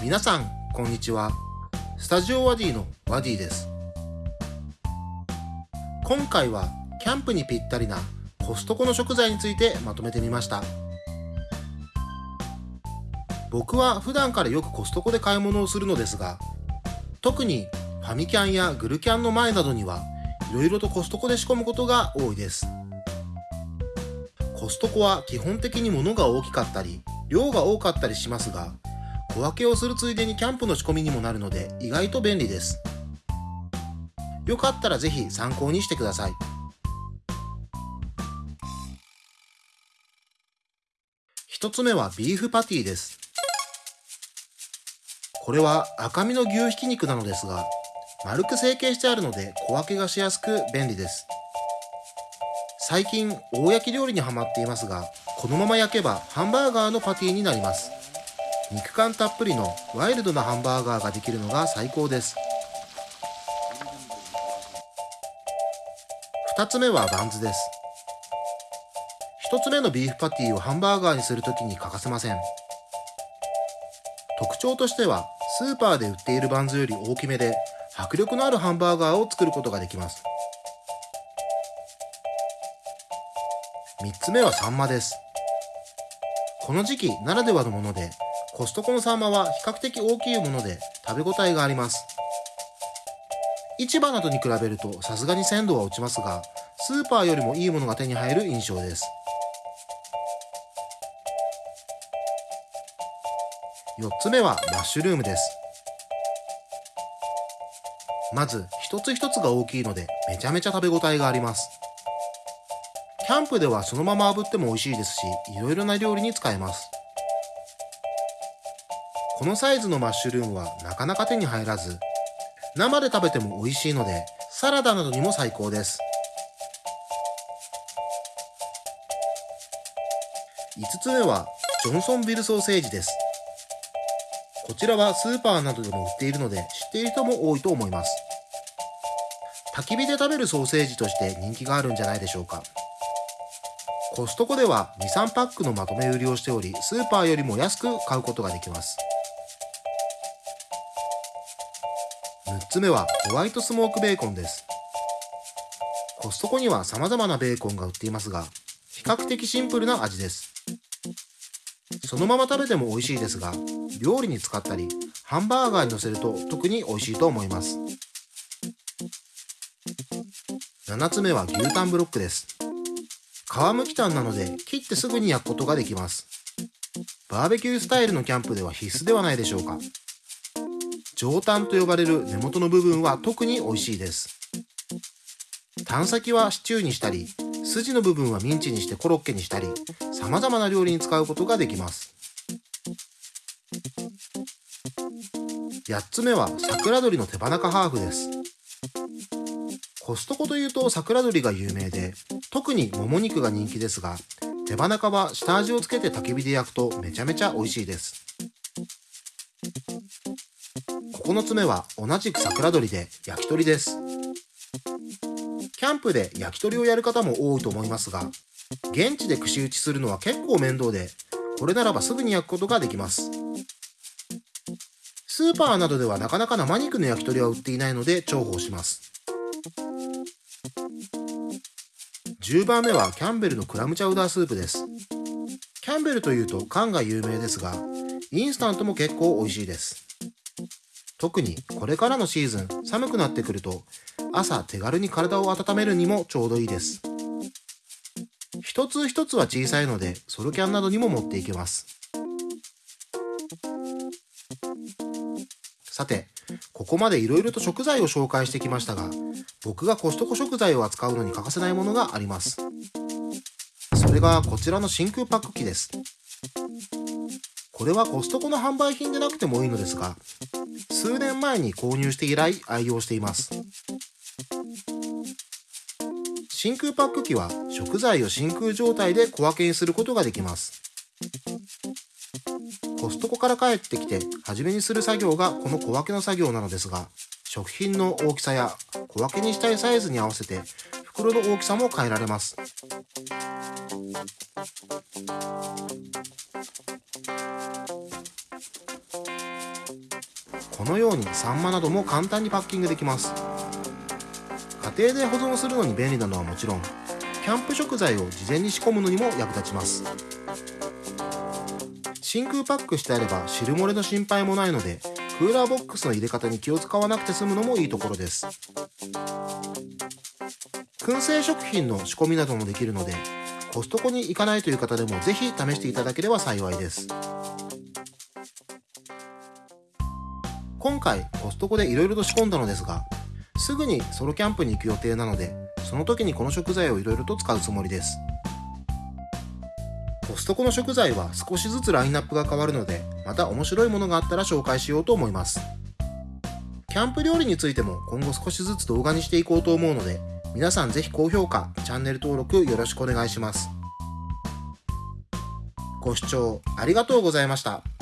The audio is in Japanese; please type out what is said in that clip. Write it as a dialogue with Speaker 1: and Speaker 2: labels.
Speaker 1: 皆さん、こんにちは。スタジオワディのワディです。今回は、キャンプにぴったりなコストコの食材についてまとめてみました。僕は普段からよくコストコで買い物をするのですが、特にファミキャンやグルキャンの前などには、いろいろとコストコで仕込むことが多いです。コストコは基本的に物が大きかったり、量が多かったりしますが、小分けをするついでにキャンプの仕込みにもなるので意外と便利です。よかったらぜひ参考にしてください。一つ目はビーフパティです。これは赤身の牛ひき肉なのですが、丸く成形してあるので小分けがしやすく便利です。最近、大焼き料理にハマっていますが、このまま焼けばハンバーガーのパティになります。肉感たっぷりのワイルドなハンバーガーができるのが最高です。二つ目はバンズです。一つ目のビーフパティをハンバーガーにするときに欠かせません。特徴としては、スーパーで売っているバンズより大きめで、迫力のあるハンバーガーを作ることができます。三つ目はサンマです。この時期ならではのもので、コストコのサンマは比較的大きいもので食べ応えがあります。市場などに比べるとさすがに鮮度は落ちますが、スーパーよりもいいものが手に入る印象です。4つ目はマッシュルームです。まず一つ一つが大きいのでめちゃめちゃ食べ応えがあります。キャンプではそのまま炙っても美味しいですし、いろいろな料理に使えます。このサイズのマッシュルームはなかなか手に入らず、生で食べても美味しいので、サラダなどにも最高です。5つ目は、ジョンソンビルソーセージです。こちらはスーパーなどでも売っているので、知っている人も多いと思います。焚き火で食べるソーセージとして人気があるんじゃないでしょうか。コストコでは2、3パックのまとめ売りをしており、スーパーよりも安く買うことができます。6つ目はホワイトスモークベーコンです。コストコには様々なベーコンが売っていますが、比較的シンプルな味です。そのまま食べても美味しいですが、料理に使ったり、ハンバーガーに乗せると特に美味しいと思います。7つ目は牛タンブロックです。皮むきタンなので切ってすぐに焼くことができます。バーベキュースタイルのキャンプでは必須ではないでしょうか。上タンと呼ばれる根元の部分は特に美味しいです。タン先はシチューにしたり、筋の部分はミンチにしてコロッケにしたり、様々な料理に使うことができます。8つ目は桜鶏の手羽中ハーフです。コストコというと桜鶏が有名で、特にもも肉が人気ですが、手羽中は下味をつけて焚き火で焼くとめちゃめちゃ美味しいです。9つ目は同じく桜鶏で焼き鳥です。キャンプで焼き鳥をやる方も多いと思いますが、現地で串打ちするのは結構面倒で、これならばすぐに焼くことができます。スーパーなどではなかなか生肉の焼き鳥は売っていないので重宝します。10番目はキャンベルのクラムチャウダースープです。キャンベルというと缶が有名ですが、インスタントも結構美味しいです。特にこれからのシーズン寒くなってくると朝手軽に体を温めるにもちょうどいいです。一つ一つは小さいのでソロキャンなどにも持っていけます。さて、ここまで色々と食材を紹介してきましたが、僕がコストコ食材を扱うのに欠かせないものがあります。それがこちらの真空パック機です。これはコストコの販売品でなくてもいいのですが、数年前に購入して以来愛用しています。真空パック機は食材を真空状態で小分けにすることができます。コストコから帰ってきて初めにする作業がこの小分けの作業なのですが、食品の大きさや小分けにしたいサイズに合わせて袋の大きさも変えられます。このようにサンマなども簡単にパッキングできます。家庭で保存するのに便利なのはもちろんキャンプ食材を事前に仕込むのにも役立ちます。真空パックしてあれば汁漏れの心配もないのでクーラーボックスの入れ方に気を使わなくて済むのもいいところです。燻製食品の仕込みなどもできるのでコストコに行かないという方でもぜひ試していただければ幸いです。今回コストコで色々と仕込んだのですがすぐにソロキャンプに行く予定なのでその時にこの食材を色々と使うつもりですコストコの食材は少しずつラインナップが変わるのでまた面白いものがあったら紹介しようと思いますキャンプ料理についても今後少しずつ動画にしていこうと思うので皆さんぜひ高評価、チャンネル登録よろしくお願いします。ご視聴ありがとうございました。